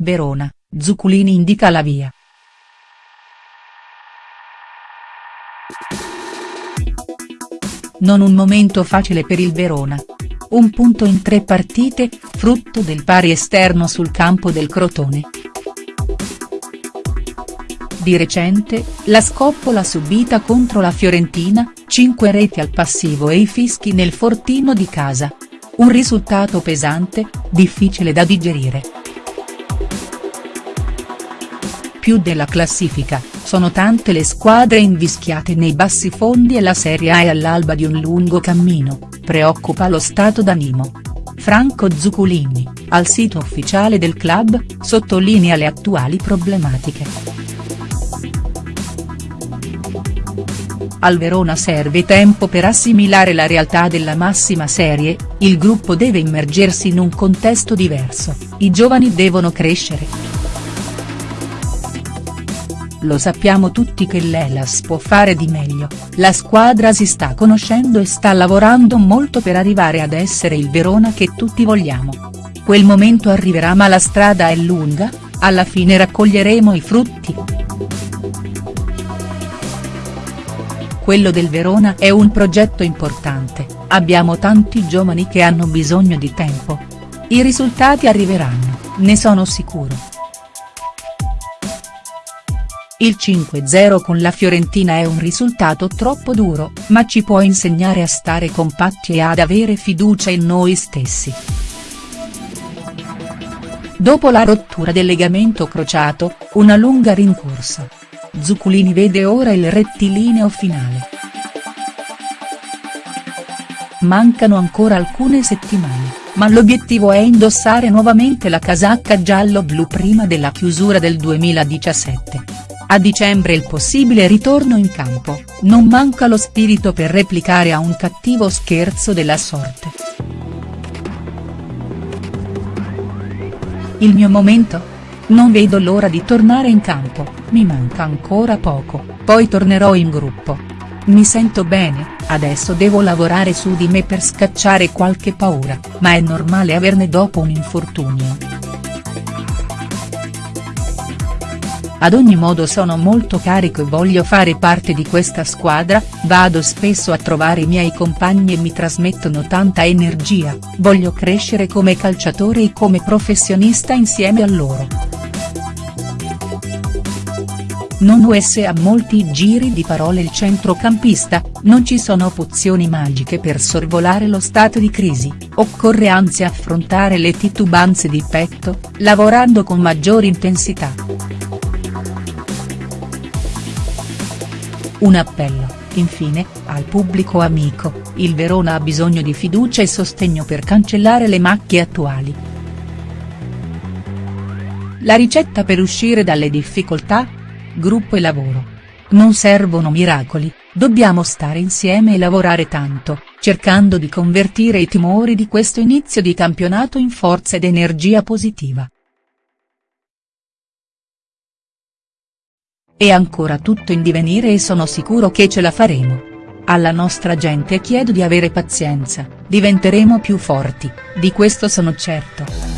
Verona, Zuculini indica la via. Non un momento facile per il Verona. Un punto in tre partite, frutto del pari esterno sul campo del Crotone. Di recente, la scoppola subita contro la Fiorentina, 5 reti al passivo e i fischi nel fortino di casa. Un risultato pesante, difficile da digerire. Più della classifica, sono tante le squadre invischiate nei bassi fondi e la Serie A è all'alba di un lungo cammino, preoccupa lo stato d'animo. Franco Zuculini, al sito ufficiale del club, sottolinea le attuali problematiche. Al Verona serve tempo per assimilare la realtà della massima serie, il gruppo deve immergersi in un contesto diverso, i giovani devono crescere. Lo sappiamo tutti che l'Elas può fare di meglio, la squadra si sta conoscendo e sta lavorando molto per arrivare ad essere il Verona che tutti vogliamo. Quel momento arriverà ma la strada è lunga, alla fine raccoglieremo i frutti. Quello del Verona è un progetto importante, abbiamo tanti giovani che hanno bisogno di tempo. I risultati arriveranno, ne sono sicuro. Il 5-0 con la Fiorentina è un risultato troppo duro, ma ci può insegnare a stare compatti e ad avere fiducia in noi stessi. Dopo la rottura del legamento crociato, una lunga rincorsa. Zuculini vede ora il rettilineo finale. Mancano ancora alcune settimane, ma l'obiettivo è indossare nuovamente la casacca giallo-blu prima della chiusura del 2017. A dicembre il possibile ritorno in campo, non manca lo spirito per replicare a un cattivo scherzo della sorte. Il mio momento? Non vedo l'ora di tornare in campo, mi manca ancora poco, poi tornerò in gruppo. Mi sento bene, adesso devo lavorare su di me per scacciare qualche paura, ma è normale averne dopo un infortunio. Ad ogni modo sono molto carico e voglio fare parte di questa squadra, vado spesso a trovare i miei compagni e mi trasmettono tanta energia, voglio crescere come calciatore e come professionista insieme a loro. Non us a molti giri di parole il centrocampista, non ci sono pozioni magiche per sorvolare lo stato di crisi, occorre anzi affrontare le titubanze di petto, lavorando con maggiore intensità. Un appello, infine, al pubblico amico, il Verona ha bisogno di fiducia e sostegno per cancellare le macchie attuali. La ricetta per uscire dalle difficoltà? gruppo e lavoro. Non servono miracoli, dobbiamo stare insieme e lavorare tanto, cercando di convertire i timori di questo inizio di campionato in forza ed energia positiva. È ancora tutto in divenire e sono sicuro che ce la faremo. Alla nostra gente chiedo di avere pazienza, diventeremo più forti, di questo sono certo.